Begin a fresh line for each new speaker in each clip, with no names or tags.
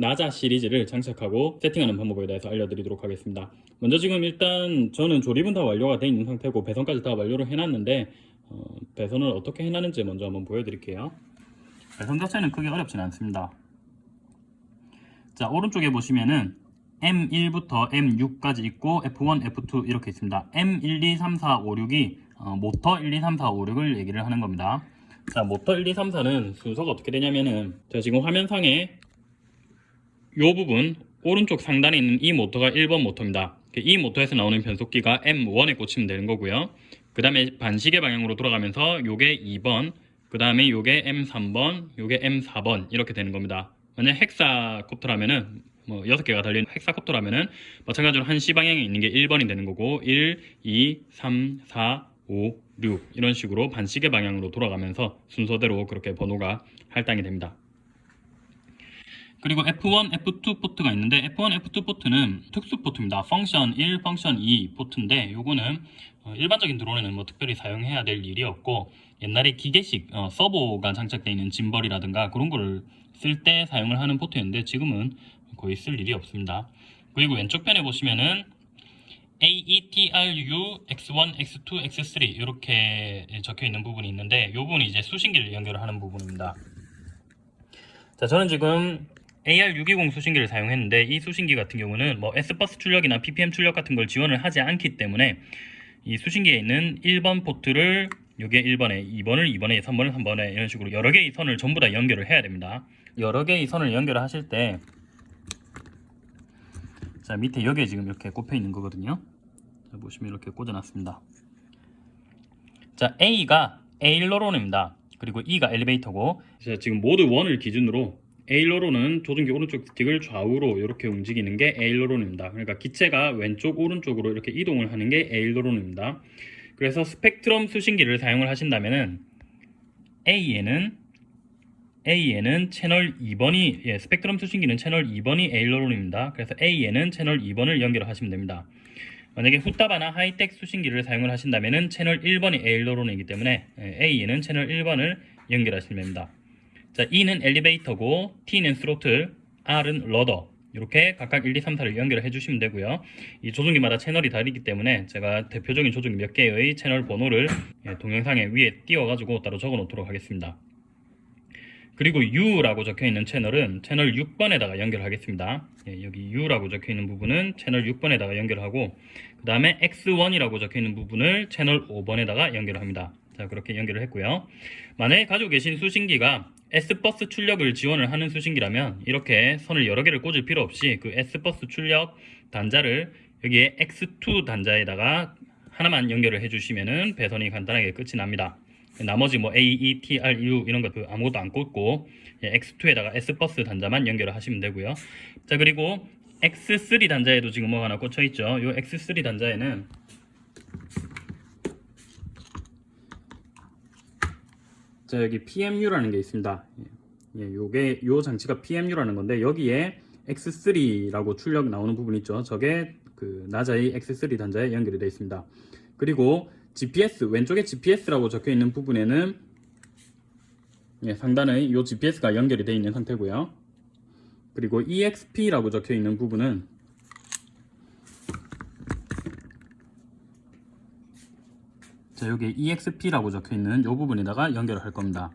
나자 시리즈를 장착하고 세팅하는 방법에 대해서 알려드리도록 하겠습니다. 먼저 지금 일단 저는 조립은 다 완료가 되어 있는 상태고 배선까지 다 완료를 해놨는데 어, 배선을 어떻게 해놨는지 먼저 한번 보여드릴게요. 배선 자체는 크게 어렵진 않습니다. 자 오른쪽에 보시면은 M1부터 M6까지 있고 F1, F2 이렇게 있습니다. M1, 2, 3, 4, 5, 6이 어, 모터 1, 2, 3, 4, 5, 6을 얘기를 하는 겁니다. 자 모터 1, 2, 3, 4는 순서가 어떻게 되냐면은 제가 지금 화면상에 이 부분 오른쪽 상단에 있는 이 모터가 1번 모터입니다. 이 모터에서 나오는 변속기가 M1에 꽂히면 되는 거고요. 그 다음에 반시계 방향으로 돌아가면서 요게 2번, 그 다음에 요게 M3번, 요게 M4번 이렇게 되는 겁니다. 만약 헥사콥터라면은 뭐 6개가 달린 헥사콥터라면은 마찬가지로 한시 방향에 있는 게 1번이 되는 거고 1, 2, 3, 4, 5, 6 이런 식으로 반시계 방향으로 돌아가면서 순서대로 그렇게 번호가 할당이 됩니다. 그리고 F1, F2 포트가 있는데 F1, F2 포트는 특수 포트입니다. 펑션 1, 펑션 2 포트인데 요거는 어, 일반적인 드론에는 뭐 특별히 사용해야 될 일이 없고 옛날에 기계식 어, 서버가 장착되어 있는 짐벌이라든가 그런 거를 쓸 때 사용을 하는 포트였는데 지금은 거의 쓸 일이 없습니다. 그리고 왼쪽 편에 보시면은 AETRU X1, X2, X3 이렇게 적혀 있는 부분이 있는데 이 부분이 이제 수신기를 연결하는 부분입니다. 자, 저는 지금 AR620 수신기를 사용했는데 이 수신기 같은 경우는 뭐 S버스 출력이나 PPM 출력 같은 걸 지원을 하지 않기 때문에 이 수신기에 있는 1번 포트를 요게 1번에 2번을 2번에 3번을 3번에 이런 식으로 여러 개의 선을 전부 다 연결을 해야 됩니다. 여러 개의 선을 연결을 하실 때 자, 밑에 여기에 지금 이렇게 꼽혀 있는 거거든요. 자, 보시면 이렇게 꽂아놨습니다. 자, A가 에일러론입니다. 그리고 E가 엘리베이터고 자, 지금 모드 1을 기준으로 에일러론은 조종기 오른쪽 스틱을 좌우로 이렇게 움직이는 게 에일러론입니다. 그러니까 기체가 왼쪽 오른쪽으로 이렇게 이동을 하는 게 에일러론입니다. 그래서 스펙트럼 수신기를 사용을 하신다면은 A에는 A에는 채널 2번이 예, 스펙트럼 수신기는 채널 2번이 에일러론입니다. 그래서 A에는 채널 2번을 연결하시면 됩니다. 만약에 후타바나 하이텍 수신기를 사용을 하신다면은 채널 1번이 에일러론이기 때문에 예, A에는 채널 1번을 연결하시면 됩니다. 자, E는 엘리베이터고 T는 스로틀, R은 러더 이렇게 각각 1, 2, 3, 4를 연결을 해주시면 되고요. 이 조종기마다 채널이 다르기 때문에 제가 대표적인 조종기 몇 개의 채널 번호를 예, 동영상에 위에 띄워가지고 따로 적어 놓도록 하겠습니다. 그리고 U라고 적혀 있는 채널은 채널 6번에다가 연결하겠습니다. 예, 여기 U라고 적혀 있는 부분은 채널 6번에다가 연결하고 그 다음에 X1이라고 적혀 있는 부분을 채널 5번에다가 연결합니다. 자 그렇게 연결을 했고요. 만약에 가지고 계신 수신기가 S버스 출력을 지원을 하는 수신기라면 이렇게 선을 여러 개를 꽂을 필요 없이 그 S버스 출력 단자를 여기에 X2 단자에다가 하나만 연결을 해주시면은 배선이 간단하게 끝이 납니다. 나머지 뭐 A, E, T, R, U 이런 거그 아무것도 안 꽂고 X2에다가 S버스 단자만 연결을 하시면 되고요. 자 그리고 X3 단자에도 지금 뭐 하나 꽂혀 있죠. 이 X3 단자에는 자 여기 PMU라는 게 있습니다. 예, 요게 요 장치가 PMU라는 건데 여기에 X3라고 출력 나오는 부분 있죠. 저게 그 나자의 X3 단자에 연결이 되어 있습니다. 그리고 GPS 왼쪽에 GPS라고 적혀 있는 부분에는 예, 상단에 이 GPS가 연결이 되어 있는 상태고요. 그리고 EXP라고 적혀 있는 부분은 자 여기 EXP라고 적혀 있는 이 부분에다가 연결을 할 겁니다.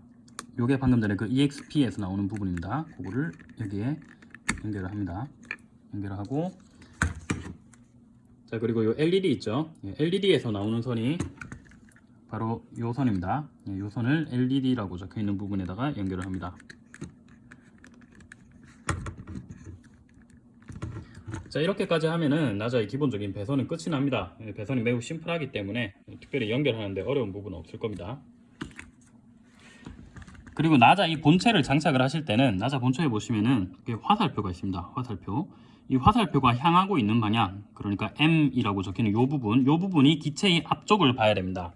요게 방금 전에 그 EXP에서 나오는 부분입니다. 그거를 여기에 연결을 합니다. 연결을 하고 자 그리고 요 LED 있죠 예, LED에서 나오는 선이 바로 요 선입니다 예, 요 선을 LED라고 적혀 있는 부분에다가 연결을 합니다 자 이렇게까지 하면은 나자의 기본적인 배선은 끝이 납니다. 예, 배선이 매우 심플하기 때문에 특별히 연결하는데 어려운 부분은 없을 겁니다. 그리고 나자 이 본체를 장착을 하실 때는 나자 본체에 보시면은 화살표가 있습니다. 화살표. 이 화살표가 향하고 있는 방향 그러니까 M이라고 적혀있는 이 부분 이 부분이 기체의 앞쪽을 봐야 됩니다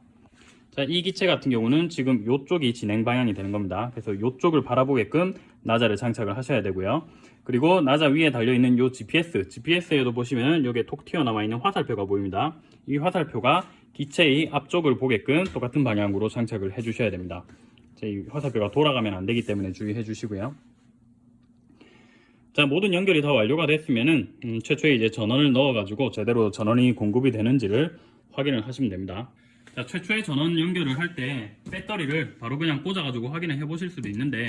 자, 이 기체 같은 경우는 지금 이쪽이 진행 방향이 되는 겁니다. 그래서 이쪽을 바라보게끔 나자를 장착을 하셔야 되고요. 그리고 나자 위에 달려있는 이 GPS GPS에도 보시면 여기에 톡 튀어나와 있는 화살표가 보입니다. 이 화살표가 기체의 앞쪽을 보게끔 똑같은 방향으로 장착을 해 주셔야 됩니다. 자, 이 화살표가 돌아가면 안 되기 때문에 주의해 주시고요. 자 모든 연결이 다 완료가 됐으면은 음, 최초에 이제 전원을 넣어가지고 제대로 전원이 공급이 되는지를 확인을 하시면 됩니다. 자 최초에 전원 연결을 할 때 배터리를 바로 그냥 꽂아가지고 확인을 해보실 수도 있는데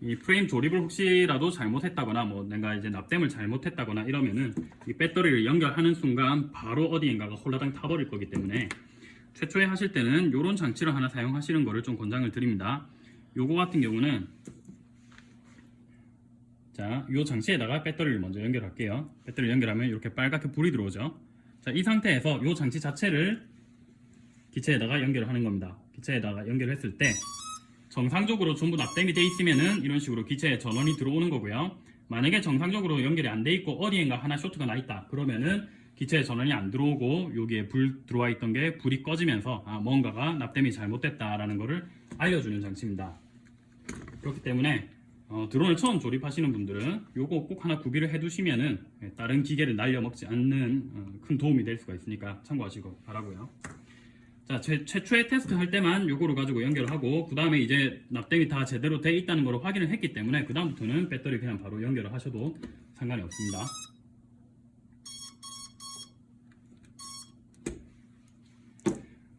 이 프레임 조립을 혹시라도 잘못했다거나 뭐 내가 이제 납땜을 잘못했다거나 이러면은 이 배터리를 연결하는 순간 바로 어디인가가 홀라당 타버릴 거기 때문에 최초에 하실 때는 이런 장치를 하나 사용하시는 거를 좀 권장을 드립니다. 요거 같은 경우는 자, 이 장치에다가 배터리를 먼저 연결할게요. 배터리를 연결하면 이렇게 빨갛게 불이 들어오죠. 자, 이 상태에서 이 장치 자체를 기체에다가 연결을 하는 겁니다. 기체에다가 연결했을 때 정상적으로 전부 납땜이 돼 있으면은 이런 식으로 기체에 전원이 들어오는 거고요. 만약에 정상적으로 연결이 안 돼 있고 어디엔가 하나 쇼트가 나 있다. 그러면은 기체에 전원이 안 들어오고 여기에 불 들어와 있던 게 불이 꺼지면서 아, 뭔가가 납땜이 잘못됐다라는 것을 알려주는 장치입니다. 그렇기 때문에 어, 드론을 처음 조립하시는 분들은 요거 꼭 하나 구비를 해두시면은 예, 다른 기계를 날려먹지 않는 어, 큰 도움이 될 수가 있으니까 참고하시고 바라고요. 자, 최, 최초의 테스트 할 때만 요거를 가지고 연결을 하고 그 다음에 이제 납땜이 다 제대로 돼 있다는 걸 확인을 했기 때문에 그 다음부터는 배터리 그냥 바로 연결을 하셔도 상관이 없습니다.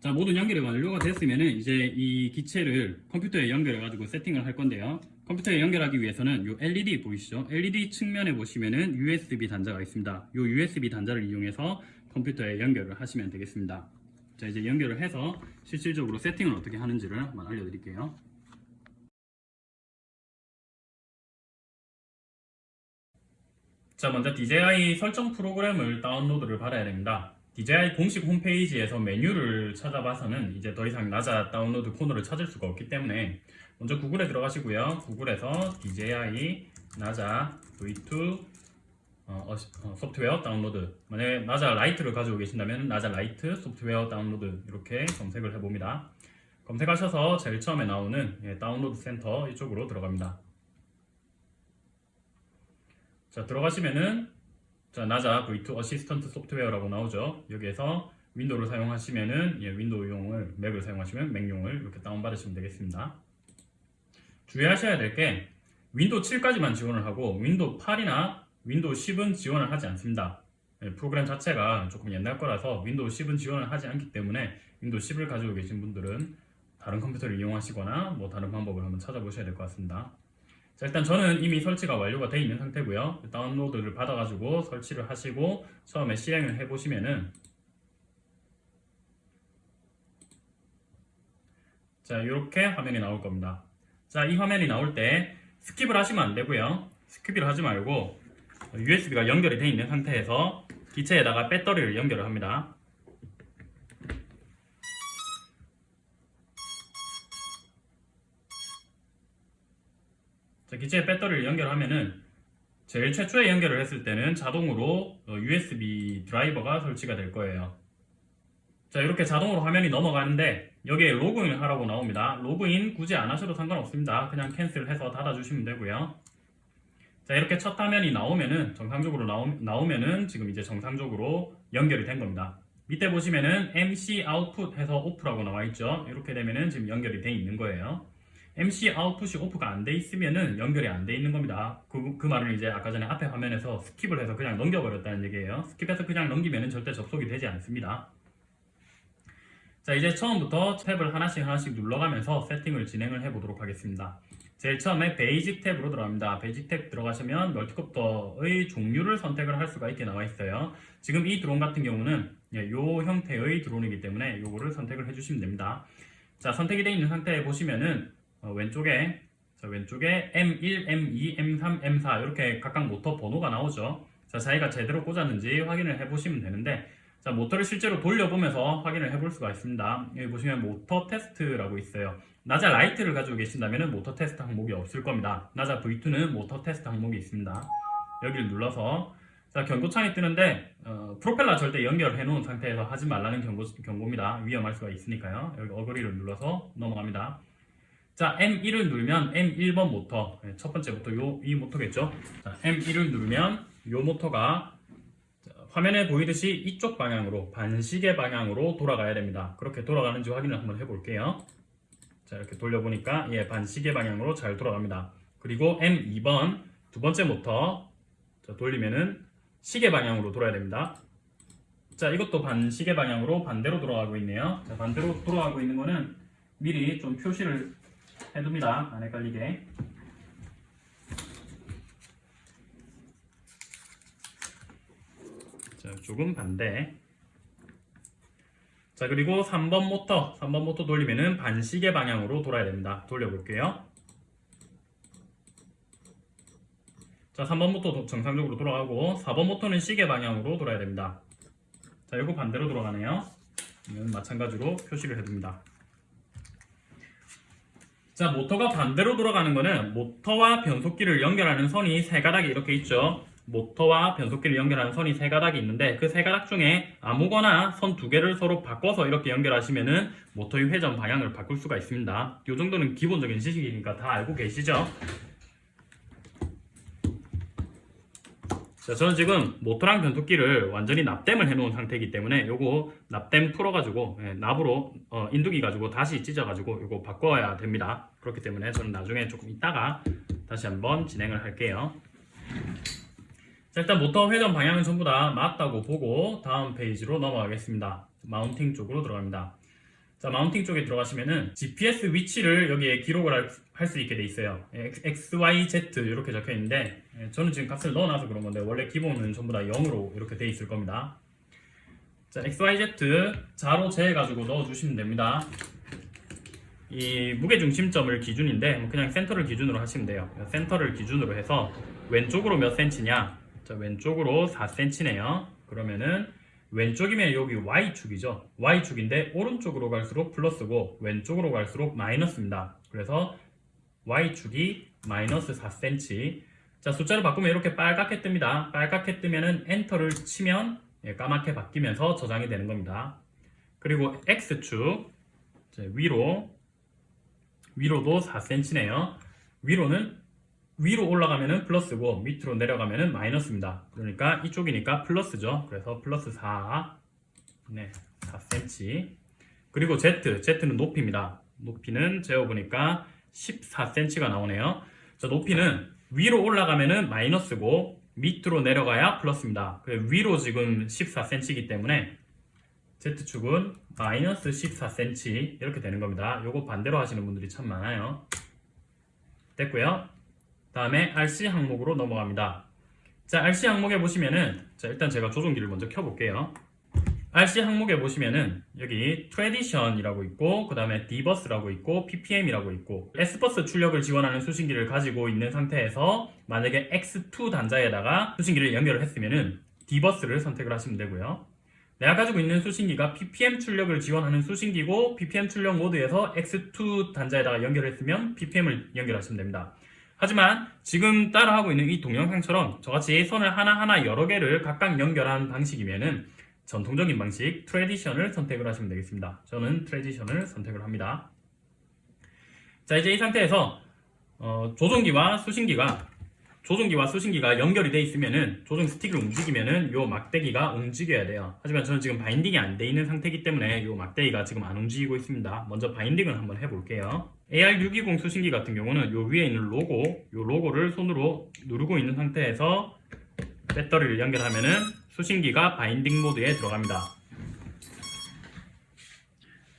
자 모든 연결이 완료가 됐으면은 이제 이 기체를 컴퓨터에 연결해 가지고 세팅을 할 건데요. 컴퓨터에 연결하기 위해서는 이 LED 보이시죠? LED 측면에 보시면은 USB 단자가 있습니다. 이 USB 단자를 이용해서 컴퓨터에 연결을 하시면 되겠습니다 자 이제 연결을 해서 실질적으로 세팅을 어떻게 하는지를 한번 알려드릴게요 자 먼저 DJI 설정 프로그램을 다운로드를 받아야 됩니다 DJI 공식 홈페이지에서 메뉴를 찾아봐서는 이제 더 이상 나자 다운로드 코너를 찾을 수가 없기 때문에 먼저 구글에 들어가시고요. 구글에서 DJI 나자 V2 어, 어, 어, 소프트웨어 다운로드 만약에 Naza Lite를 가지고 계신다면 Naza Lite 소프트웨어 다운로드 이렇게 검색을 해봅니다. 검색하셔서 제일 처음에 나오는 예, 다운로드 센터 이쪽으로 들어갑니다. 자 들어가시면은 자, Naza V2 Assistant 소프트웨어라고 나오죠. 여기에서 윈도우를 사용하시면은 예, 윈도우용을 맥을 사용하시면 맥용을 이렇게 다운받으시면 되겠습니다. 주의하셔야 될 게 윈도우 7까지만 지원을 하고 윈도우 8이나 윈도우 10은 지원을 하지 않습니다. 예, 프로그램 자체가 조금 옛날 거라서 윈도우 10은 지원을 하지 않기 때문에 윈도우 10을 가지고 계신 분들은 다른 컴퓨터를 이용하시거나 뭐 다른 방법을 한번 찾아보셔야 될 것 같습니다. 자, 일단 저는 이미 설치가 완료가 되어 있는 상태고요. 다운로드를 받아가지고 설치를 하시고 처음에 실행을 해보시면은 자, 이렇게 화면이 나올 겁니다. 자, 이 화면이 나올 때 skip을 하시면 안 되고요. skip을 하지 말고 USB가 연결이 되어 있는 상태에서 기체에다가 배터리를 연결을 합니다. 자, 기체에 배터리를 연결하면은 제일 최초에 연결을 했을 때는 자동으로 USB 드라이버가 설치가 될 거예요. 자 이렇게 자동으로 화면이 넘어가는데 여기에 로그인 하라고 나옵니다. 로그인 굳이 안 하셔도 상관없습니다. 그냥 cancel해서 닫아주시면 되고요. 자 이렇게 첫 화면이 나오면은 정상적으로 나오, 나오면은 지금 이제 정상적으로 연결이 된 겁니다. 밑에 보시면은 MC 아웃풋 해서 off라고 나와 있죠. 이렇게 되면은 지금 연결이 돼 있는 거예요. MC 아웃풋이 오프가 안 돼 있으면은 연결이 안 돼 있는 겁니다. 그, 그 말은 이제 아까 전에 앞에 화면에서 skip을 해서 그냥 넘겨버렸다는 얘기예요. skip해서 그냥 넘기면은 절대 접속이 되지 않습니다. 자 이제 처음부터 탭을 하나씩 하나씩 눌러가면서 세팅을 진행을 해 보도록 하겠습니다. 제일 처음에 basic 탭으로 들어갑니다. basic 탭 들어가시면 multicopter의 종류를 선택을 할 수가 있게 나와 있어요. 지금 이 드론 같은 경우는 이 예, 형태의 드론이기 때문에 이거를 선택을 해주시면 됩니다. 자 선택이 되어 있는 상태에 보시면은 어, 왼쪽에 자, 왼쪽에 M1, M2, M3, M4 이렇게 각각 모터 번호가 나오죠. 자, 자기가 제대로 꽂았는지 확인을 해보시면 되는데 자, 모터를 실제로 돌려보면서 확인을 해볼 수가 있습니다. 여기 보시면 모터 테스트라고 있어요. Naza Lite를 가지고 계신다면 모터 테스트 항목이 없을 겁니다. Naza V2는 모터 테스트 항목이 있습니다. 여기를 눌러서 자 경고창이 뜨는데 어, 프로펠러 절대 연결해 놓은 상태에서 하지 말라는 경고, 경고입니다. 위험할 수가 있으니까요. 여기 agree를 눌러서 넘어갑니다. 자, M1을 누르면 M1번 모터, 네, 첫 번째 모터, 요, 이 모터겠죠? 자, M1을 누르면 요 모터가 화면에 보이듯이 이쪽 방향으로, 반시계 방향으로 돌아가야 됩니다. 그렇게 돌아가는지 확인을 한번 해볼게요. 자, 이렇게 돌려보니까, 예, 반시계 방향으로 잘 돌아갑니다. 그리고 M2번, 두 번째 모터 자, 돌리면은 시계 방향으로 돌아야 됩니다. 자, 이것도 반시계 방향으로 반대로 돌아가고 있네요. 자, 반대로 돌아가고 있는 거는 미리 좀 표시를 해둡니다. 안 헷갈리게. 자, 조금 반대. 자, 그리고 3번 모터, 3번 모터 돌리면은 반시계 방향으로 돌아야 됩니다. 돌려볼게요. 자, 3번 모터 정상적으로 돌아가고 4번 모터는 시계 방향으로 돌아야 됩니다. 자, 이거 반대로 돌아가네요. 마찬가지로 표시를 해둡니다. 자, 모터가 반대로 돌아가는 거는 모터와 변속기를 연결하는 선이 세 가닥이 이렇게 있죠. 모터와 변속기를 연결하는 선이 세 가닥이 있는데 그 세 가닥 중에 아무거나 선 두 개를 서로 바꿔서 이렇게 연결하시면은 모터의 회전 방향을 바꿀 수가 있습니다. 이 정도는 기본적인 지식이니까 다 알고 계시죠? 자, 저는 지금 모터랑 변속기를 완전히 납땜을 해놓은 상태이기 때문에 요거 납땜 풀어가지고 예, 납으로 어, 인두기 가지고 다시 지져가지고 요거 바꿔야 됩니다. 그렇기 때문에 저는 나중에 조금 이따가 다시 한번 진행을 할게요. 자, 일단 모터 회전 방향은 전부 다 맞다고 보고 다음 페이지로 넘어가겠습니다. mounting 쪽으로 들어갑니다. 자, mounting 쪽에 들어가시면은 GPS 위치를 여기에 기록을 할 수 있게 돼 있어요. X, Y, Z 이렇게 적혀 있는데 예, 저는 지금 값을 넣어놔서 그런 건데 원래 기본은 전부 다 0으로 이렇게 돼 있을 겁니다. 자, X, Y, Z 자로 재가지고 넣어주시면 됩니다. 이 무게 중심점을 기준인데 뭐 그냥 센터를 기준으로 하시면 돼요. 센터를 기준으로 해서 왼쪽으로 몇 센치냐? 자, 왼쪽으로 4cm네요. 그러면은 왼쪽이면 여기 Y축이죠. Y축인데 오른쪽으로 갈수록 플러스고 왼쪽으로 갈수록 마이너스입니다. 그래서 Y축이 마이너스 4cm 자 숫자를 바꾸면 이렇게 빨갛게 뜹니다. 빨갛게 뜨면은 enter를 치면 예, 까맣게 바뀌면서 저장이 되는 겁니다. 그리고 X축 자, 위로 위로도 4cm네요. 위로는 위로 올라가면은 플러스고 밑으로 내려가면은 마이너스입니다. 그러니까 이쪽이니까 플러스죠. 그래서 플러스 4, 네, 4cm. 그리고 Z, Z는 높이입니다. 높이는 재어보니까 14cm가 나오네요. 자, 높이는 위로 올라가면은 마이너스고 밑으로 내려가야 플러스입니다. 위로 지금 14cm이기 때문에 Z축은 마이너스 14cm 이렇게 되는 겁니다. 요거 반대로 하시는 분들이 참 많아요. 됐고요. 다음에 RC 항목으로 넘어갑니다. 자, RC 항목에 보시면은 자, 일단 제가 조종기를 먼저 켜볼게요. RC 항목에 보시면은 여기 tradition이라고 있고 그 다음에 D버스라고 있고 PPM이라고 있고 S버스 출력을 지원하는 수신기를 가지고 있는 상태에서 만약에 X2 단자에다가 수신기를 연결을 했으면은 D버스를 선택을 하시면 되고요. 내가 가지고 있는 수신기가 PPM 출력을 지원하는 수신기고 PPM 출력 모드에서 X2 단자에다가 연결했으면 PPM을 연결하시면 됩니다. 하지만 지금 따라하고 있는 이 동영상처럼 저같이 선을 하나하나 여러 개를 각각 연결한 방식이면은 전통적인 방식 tradition을 선택을 하시면 되겠습니다. 저는 tradition을 선택을 합니다. 자 이제 이 상태에서 어, 조종기와 수신기가 조종기와 수신기가 연결이 돼 있으면은 조종 스틱을 움직이면은 요 막대기가 움직여야 돼요. 하지만 저는 지금 binding이 안 돼 있는 상태이기 때문에 요 막대기가 지금 안 움직이고 있습니다. 먼저 binding을 한번 해볼게요. AR620 수신기 같은 경우는 요 위에 있는 로고, 요 로고를 손으로 누르고 있는 상태에서 배터리를 연결하면은 수신기가 binding 모드에 들어갑니다.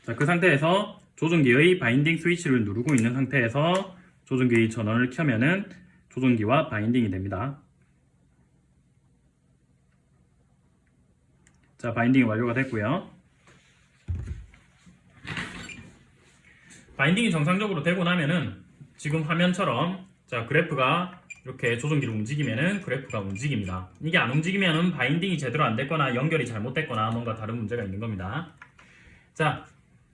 자, 그 상태에서 조종기의 binding 스위치를 누르고 있는 상태에서 조종기의 전원을 켜면은 조종기와 binding이 됩니다. 자, binding이 완료가 됐고요. binding이 정상적으로 되고 나면은 지금 화면처럼 자 그래프가 이렇게 조종기를 움직이면은 그래프가 움직입니다. 이게 안 움직이면은 binding이 제대로 안 됐거나 연결이 잘못됐거나 뭔가 다른 문제가 있는 겁니다. 자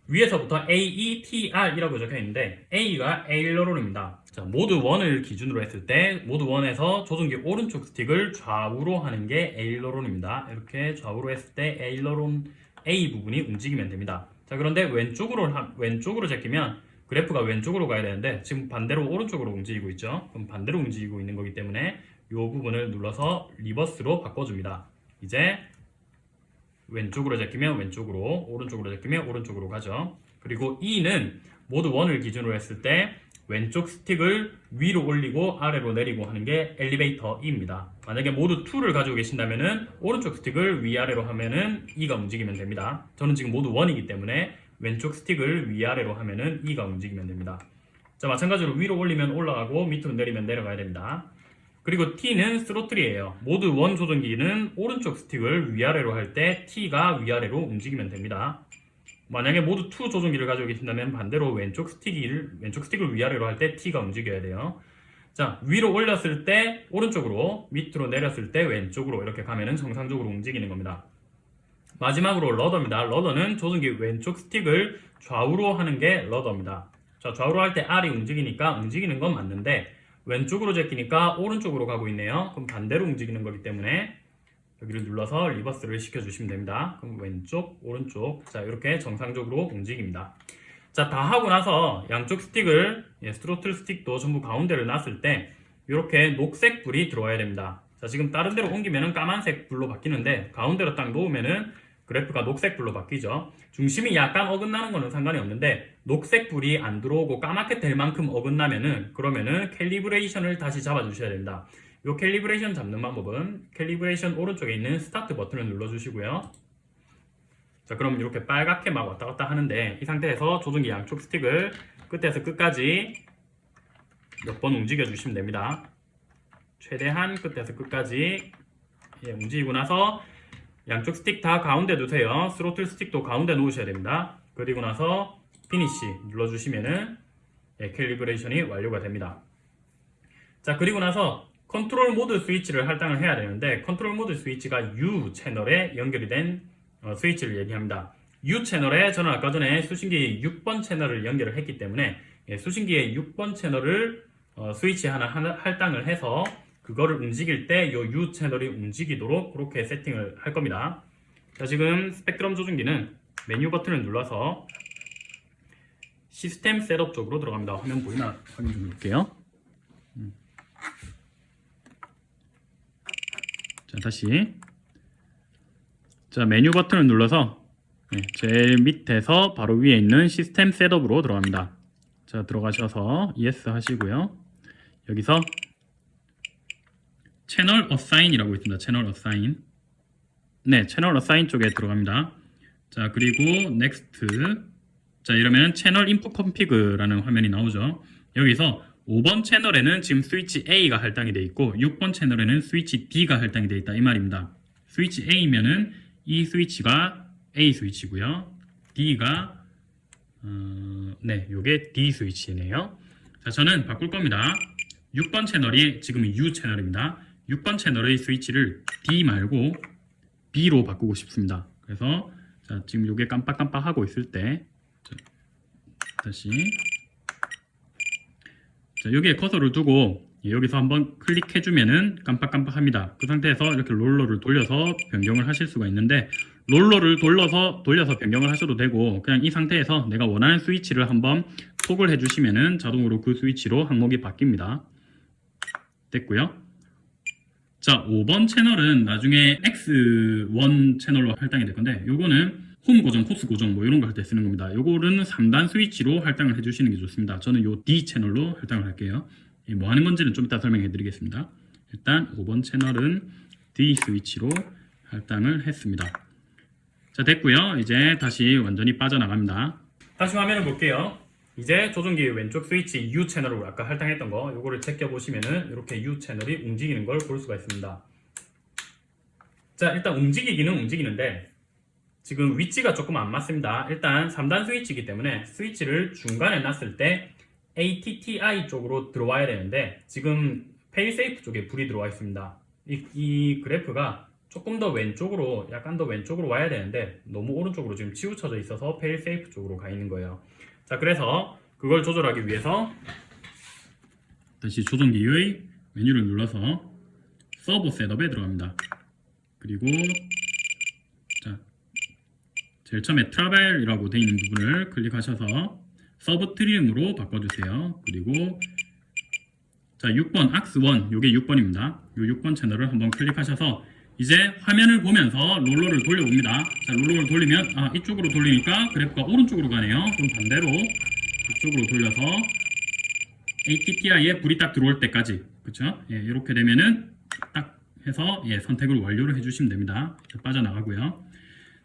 위에서부터 AETR이라고 적혀 있는데 A가 aileron입니다. 자, 모드 1을 기준으로 했을 때 모드 1에서 조종기 오른쪽 스틱을 좌우로 하는 게 aileron입니다. 이렇게 좌우로 했을 때 aileron A 부분이 움직이면 됩니다. 자, 그런데 왼쪽으로 하- 왼쪽으로 제끼면 그래프가 왼쪽으로 가야 되는데 지금 반대로 오른쪽으로 움직이고 있죠. 그럼 반대로 움직이고 있는 거기 때문에 이 부분을 눌러서 reverse로 바꿔줍니다. 이제 왼쪽으로 제끼면 왼쪽으로, 오른쪽으로 제끼면 오른쪽으로 가죠. 그리고 E는 모드 1을 기준으로 했을 때 왼쪽 스틱을 위로 올리고 아래로 내리고 하는 게 엘리베이터 E입니다. 만약에 모두 2를 가지고 계신다면 은 오른쪽 스틱을 위아래로 하면 은 E가 움직이면 됩니다. 저는 지금 모두 1이기 때문에 왼쪽 스틱을 위아래로 하면 은 E가 움직이면 됩니다. 자, 마찬가지로 위로 올리면 올라가고 밑으로 내리면 내려가야 됩니다. 그리고 T는 throttle이에요. 모드 one 조종기는 오른쪽 스틱을 위아래로 할 때 T가 위아래로 움직이면 됩니다. 만약에 모드 2 조종기를 가지고 계신다면 반대로 왼쪽 스틱을 왼쪽 스틱을 위아래로 할 때 T가 움직여야 돼요. 자, 위로 올렸을 때 오른쪽으로, 밑으로 내렸을 때 왼쪽으로 이렇게 가면은 정상적으로 움직이는 겁니다. 마지막으로 rudder입니다. rudder는 조종기 왼쪽 스틱을 좌우로 하는 게 rudder입니다. 자, 좌우로 할 때 R이 움직이니까 움직이는 건 맞는데 왼쪽으로 제끼니까 오른쪽으로 가고 있네요. 그럼 반대로 움직이는 거기 때문에 여기를 눌러서 reverse를 시켜주시면 됩니다. 그럼 왼쪽, 오른쪽 자 이렇게 정상적으로 움직입니다. 자 다 하고 나서 양쪽 스틱을 예, 스트로틀 스틱도 전부 가운데를 놨을 때 이렇게 녹색 불이 들어와야 됩니다. 자 지금 다른 데로 옮기면은 까만색 불로 바뀌는데 가운데로 딱 놓으면은 그래프가 녹색 불로 바뀌죠. 중심이 약간 어긋나는 거는 상관이 없는데 녹색 불이 안 들어오고 까맣게 될 만큼 어긋나면은 그러면은 calibration을 다시 잡아주셔야 됩니다. 이 calibration 잡는 방법은 calibration 오른쪽에 있는 start 버튼을 눌러주시고요. 자 그럼 이렇게 빨갛게 막 왔다 갔다 하는데 이 상태에서 조종기 양쪽 스틱을 끝에서 끝까지 몇 번 움직여 주시면 됩니다. 최대한 끝에서 끝까지 예, 움직이고 나서 양쪽 스틱 다 가운데 두세요. 스로틀 스틱도 가운데 놓으셔야 됩니다. 그리고 나서 finish 눌러주시면은 예, calibration이 완료가 됩니다. 자 그리고 나서 컨트롤 모드 스위치를 할당을 해야 되는데 컨트롤 모드 스위치가 U 채널에 연결이 된 어, 스위치를 얘기합니다. U 채널에 저는 아까 전에 수신기 6번 채널을 연결을 했기 때문에 예, 수신기의 6번 채널을 어, 스위치 하나, 할당을 해서 그거를 움직일 때 이 U 채널이 움직이도록 그렇게 세팅을 할 겁니다. 자 지금 Spektrum 조종기는 메뉴 버튼을 눌러서 system setup 쪽으로 들어갑니다. 화면 보이나? 확인 좀 해볼게요. 자 다시. 자 메뉴 버튼을 눌러서 네, 제일 밑에서 바로 위에 있는 system setup으로 들어갑니다. 자 들어가셔서 yes 하시고요. 여기서 channel assign이라고 있습니다. channel assign 네 채널 어사인 쪽에 들어갑니다. 자 그리고 next 자 이러면 채널 인풋 컨피그라는 화면이 나오죠 여기서 5번 채널에는 지금 스위치 A가 할당이 되어 있고 6번 채널에는 스위치 D가 할당이 되어 있다 이 말입니다. 스위치 A면은 이 스위치가 A 스위치고요. D가 어, 네, 요게 D 스위치네요. 자, 저는 바꿀 겁니다. 6번 채널이 지금 U 채널입니다. 6번 채널의 스위치를 D 말고 B로 바꾸고 싶습니다. 그래서 자, 지금 요게 깜빡깜빡 하고 있을 때 자, 다시 자, 여기에 커서를 두고 여기서 한번 클릭해주면은 깜빡깜빡합니다. 그 상태에서 이렇게 롤러를 돌려서 변경을 하실 수가 있는데 롤러를 돌려서 돌려서 변경을 하셔도 되고 그냥 이 상태에서 내가 원하는 스위치를 한번 톡을 해주시면은 자동으로 그 스위치로 항목이 바뀝니다. 됐고요. 자, 5번 채널은 나중에 X1 채널로 할당이 될 건데 요거는 홈 고정, 코스 고정 뭐 이런 거 할 때 쓰는 겁니다. 요거는 3단 스위치로 할당을 해주시는 게 좋습니다. 저는 요 D 채널로 할당을 할게요. 뭐 하는 건지는 좀 이따 설명해 드리겠습니다. 일단 5번 채널은 D 스위치로 할당을 했습니다. 자 됐고요. 이제 다시 완전히 빠져나갑니다. 다시 화면을 볼게요. 이제 조종기 왼쪽 스위치 U 채널로 아까 할당했던 거 요거를 제껴 보시면은 이렇게 U 채널이 움직이는 걸 볼 수가 있습니다. 자 일단 움직이기는 움직이는데 지금 위치가 조금 안 맞습니다. 일단 3단 스위치이기 때문에 스위치를 중간에 놨을 때 ATTI 쪽으로 들어와야 되는데 지금 failsafe 쪽에 불이 들어와 있습니다. 이, 이 그래프가 조금 더 왼쪽으로 약간 더 왼쪽으로 와야 되는데 너무 오른쪽으로 지금 치우쳐져 있어서 failsafe 쪽으로 가 있는 거예요. 자 그래서 그걸 조절하기 위해서 다시 조종기의 메뉴를 눌러서 servo setup에 들어갑니다. 그리고 자 제일 처음에 travel이라고 되어 있는 부분을 클릭하셔서 sub trim으로 바꿔주세요. 그리고 자 6번 AUX1 요게 6번입니다. 요 6번 채널을 한번 클릭하셔서 이제 화면을 보면서 롤러를 돌려봅니다. 자 롤러를 돌리면 아 이쪽으로 돌리니까 그래프가 오른쪽으로 가네요. 그럼 반대로 이쪽으로 돌려서 ATTI에 불이 딱 들어올 때까지 그렇죠? 예, 이렇게 되면은 딱 해서 예, 선택을 완료를 해주시면 됩니다. 자, 빠져나가고요.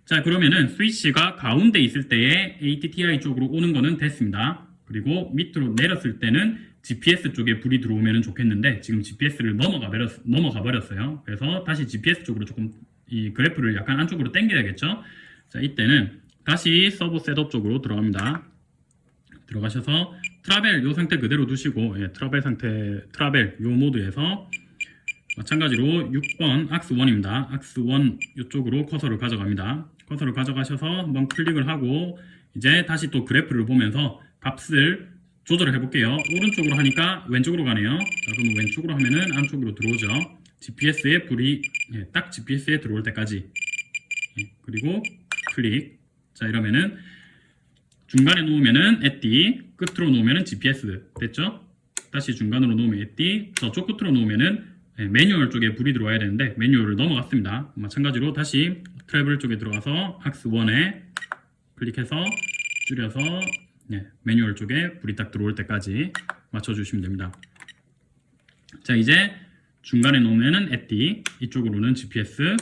자 그러면은 스위치가 가운데 있을 때에 ATTI 쪽으로 오는 거는 됐습니다. 그리고 밑으로 내렸을 때는 GPS 쪽에 불이 들어오면 좋겠는데 지금 GPS를 넘어가, 버렸, 넘어가 버렸어요. 그래서 다시 GPS 쪽으로 조금 이 그래프를 약간 안쪽으로 당겨야겠죠. 자 이때는 다시 servo setup 쪽으로 들어갑니다. 들어가셔서 travel 요 상태 그대로 두시고 예, travel 상태 travel 요 모드에서 마찬가지로 6번 AUX1입니다. AUX1 이쪽으로 커서를 가져갑니다. 커서를 가져가셔서 한번 클릭을 하고 이제 다시 또 그래프를 보면서 값을 조절을 해볼게요. 오른쪽으로 하니까 왼쪽으로 가네요. 자, 그러면 왼쪽으로 하면은 안쪽으로 들어오죠. GPS에 불이 예, 딱 GPS에 들어올 때까지 예, 그리고 클릭 자 이러면은 중간에 놓으면은 에띠 끝으로 놓으면은 GPS 됐죠? 다시 중간으로 놓으면 에띠 저쪽 끝으로 놓으면은 예, 매뉴얼 쪽에 불이 들어와야 되는데 매뉴얼을 넘어갔습니다. 마찬가지로 다시 트래블 쪽에 들어가서 악스 1에 클릭해서 줄여서 네, 매뉴얼 쪽에 불이 딱 들어올 때까지 맞춰주시면 됩니다. 자 이제 중간에 놓으면은 atti 이쪽으로는 GPS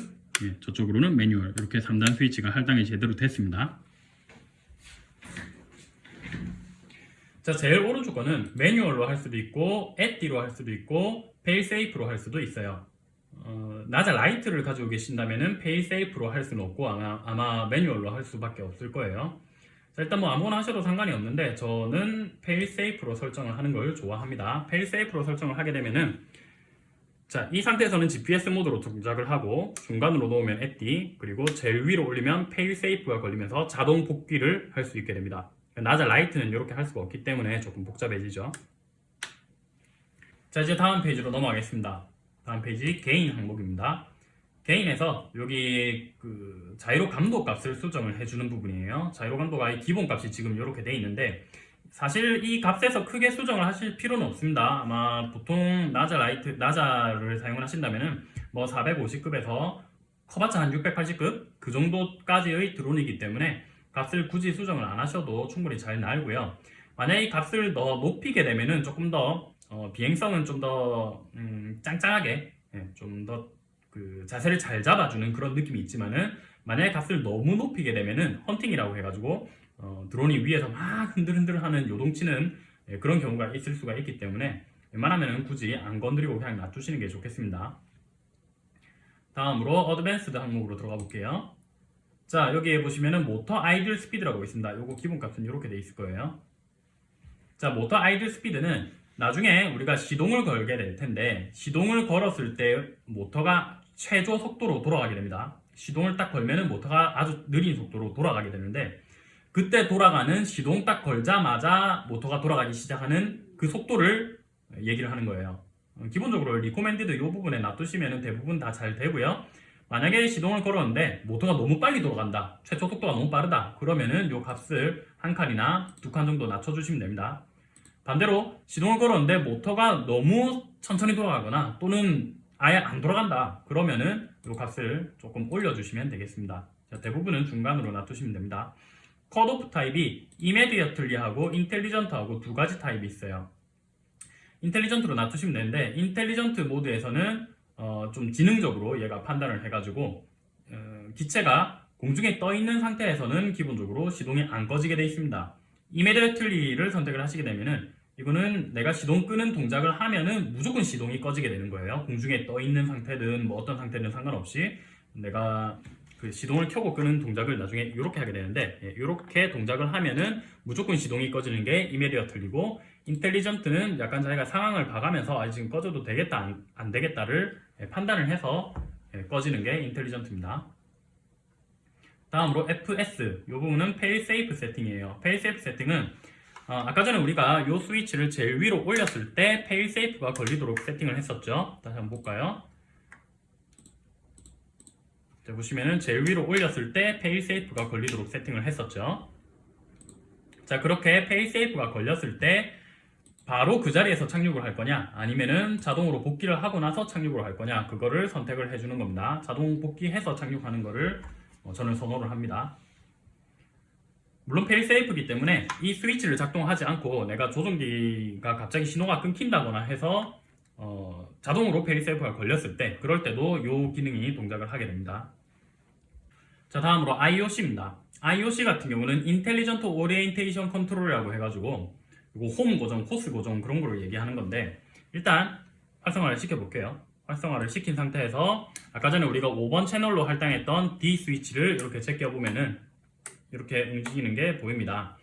예, 저쪽으로는 매뉴얼 이렇게 3단 스위치가 할당이 제대로 됐습니다. 자 제일 오른쪽 거는 매뉴얼로 할 수도 있고 atti로 할 수도 있고 failsafe로 할 수도 있어요. 어, Naza Lite를 가지고 계신다면은 failsafe로 할 수는 없고 아마, 아마 매뉴얼로 할 수밖에 없을 거예요. 자, 일단 뭐 아무거나 하셔도 상관이 없는데 저는 failsafe로 설정을 하는 걸 좋아합니다. failsafe로 설정을 하게 되면은 자, 이 상태에서는 GPS 모드로 동작을 하고 중간으로 놓으면 atti 그리고 제일 위로 올리면 failsafe가 걸리면서 자동 복귀를 할 수 있게 됩니다. Naza Lite는 이렇게 할 수가 없기 때문에 조금 복잡해지죠. 자, 이제 다음 페이지로 넘어가겠습니다. 다음 페이지 gain 항목입니다. gain에서 여기 그 자이로 감도 값을 수정을 해주는 부분이에요. 자이로 감도가 이 기본 값이 지금 이렇게 돼 있는데 사실 이 값에서 크게 수정을 하실 필요는 없습니다. 아마 보통 Naza Lite Naza를 사용을 하신다면은 뭐 450급에서 커봤자 한 680급 그 정도까지의 드론이기 때문에 값을 굳이 수정을 안 하셔도 충분히 잘 나오고요. 만약에 이 값을 더 높이게 되면은 조금 더 어, 비행성은 좀더 음, 짱짱하게 예, 좀더 그 자세를 잘 잡아주는 그런 느낌이 있지만은 만약에 값을 너무 높이게 되면은 헌팅이라고 해가지고 어, 드론이 위에서 막 흔들흔들하는 요동치는 예, 그런 경우가 있을 수가 있기 때문에 웬만하면 굳이 안 건드리고 그냥 놔두시는 게 좋겠습니다. 다음으로 advanced 항목으로 들어가 볼게요. 자 여기에 보시면은 motor idle speed라고 있습니다. 요거 기본값은 이렇게 돼 있을 거예요. 자 motor idle speed는 나중에 우리가 시동을 걸게 될 텐데 시동을 걸었을 때 모터가 최저 속도로 돌아가게 됩니다. 시동을 딱 걸면은 모터가 아주 느린 속도로 돌아가게 되는데 그때 돌아가는 시동 딱 걸자마자 모터가 돌아가기 시작하는 그 속도를 얘기를 하는 거예요. 어, 기본적으로 recommended 이 부분에 놔두시면 대부분 다 잘 되고요. 만약에 시동을 걸었는데 모터가 너무 빨리 돌아간다. 최초 속도가 너무 빠르다. 그러면은 이 값을 한 칸이나 두 칸 정도 낮춰주시면 됩니다. 반대로 시동을 걸었는데 모터가 너무 천천히 돌아가거나 또는 아예 안 돌아간다. 그러면은 이 값을 조금 올려주시면 되겠습니다. 자, 대부분은 중간으로 놔두시면 됩니다. 컷오프 타입이 이메디어틀리하고 인텔리전트하고 두 가지 타입이 있어요. 인텔리전트로 놔두시면 되는데 인텔리전트 모드에서는 어, 좀 지능적으로 얘가 판단을 해가지고 어, 기체가 공중에 떠 있는 상태에서는 기본적으로 시동이 안 꺼지게 되어 있습니다. 이메디어틀리를 선택을 하시게 되면 은 이거는 내가 시동 끄는 동작을 하면은 무조건 시동이 꺼지게 되는 거예요. 공중에 떠 있는 상태든 뭐 어떤 상태든 상관없이 내가 그 시동을 켜고 끄는 동작을 나중에 이렇게 하게 되는데 이렇게 동작을 하면은 무조건 시동이 꺼지는 게 immediately고 intelligent는 약간 자기가 상황을 봐가면서 아 지금 꺼져도 되겠다 안, 안 되겠다를 예, 판단을 해서 예, 꺼지는 게 intelligent입니다. 다음으로 FS 이 부분은 fail safe 세팅이에요. fail safe 세팅은 어, 아까 전에 우리가 이 스위치를 제일 위로 올렸을 때 fail safe가 걸리도록 세팅을 했었죠. 다시 한번 볼까요? 자, 보시면은 제일 위로 올렸을 때 fail safe가 걸리도록 세팅을 했었죠. 자 그렇게 fail safe가 걸렸을 때 바로 그 자리에서 착륙을 할 거냐 아니면은 자동으로 복귀를 하고 나서 착륙을 할 거냐 그거를 선택을 해주는 겁니다. 자동 복귀해서 착륙하는 거를 어, 저는 선호를 합니다. 물론 failsafe이기 때문에 이 스위치를 작동하지 않고 내가 조종기가 갑자기 신호가 끊긴다거나 해서 어, 자동으로 failsafe가 걸렸을 때 그럴 때도 이 기능이 동작을 하게 됩니다. 자 다음으로 IOC입니다. IOC 같은 경우는 intelligent orientation control이라고 해가지고 이거 홈 고정, 코스 고정 그런 거를 얘기하는 건데 일단 활성화를 시켜볼게요. 활성화를 시킨 상태에서 아까 전에 우리가 5번 채널로 할당했던 D 스위치를 이렇게 제껴보면은 이렇게 움직이는 게 보입니다.